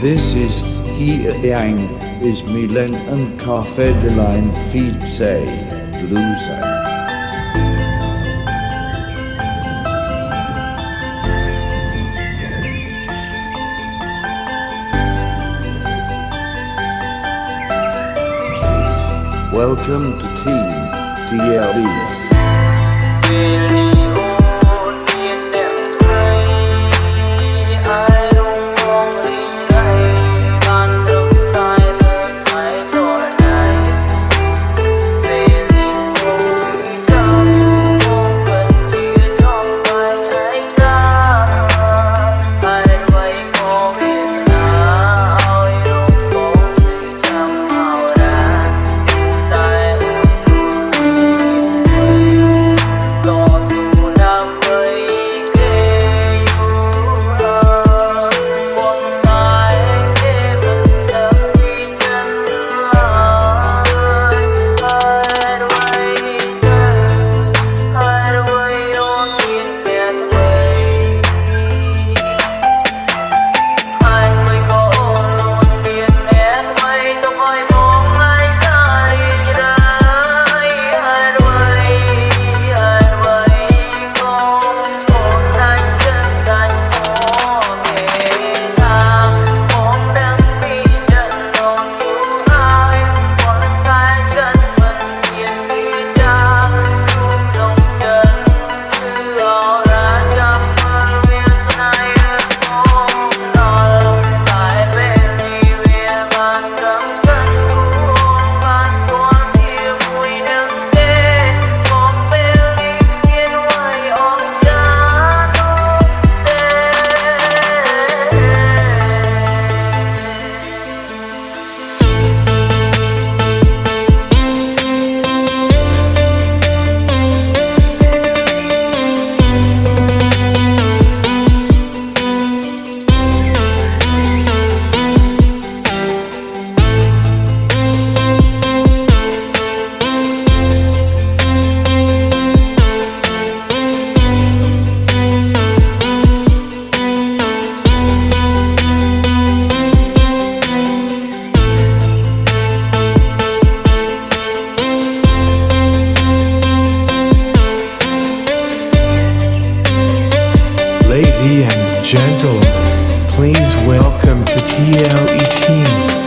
This is He Yang is Milen and Cafe de Line Loser. Welcome to Team DLE. And gentlemen, please welcome to TLE team.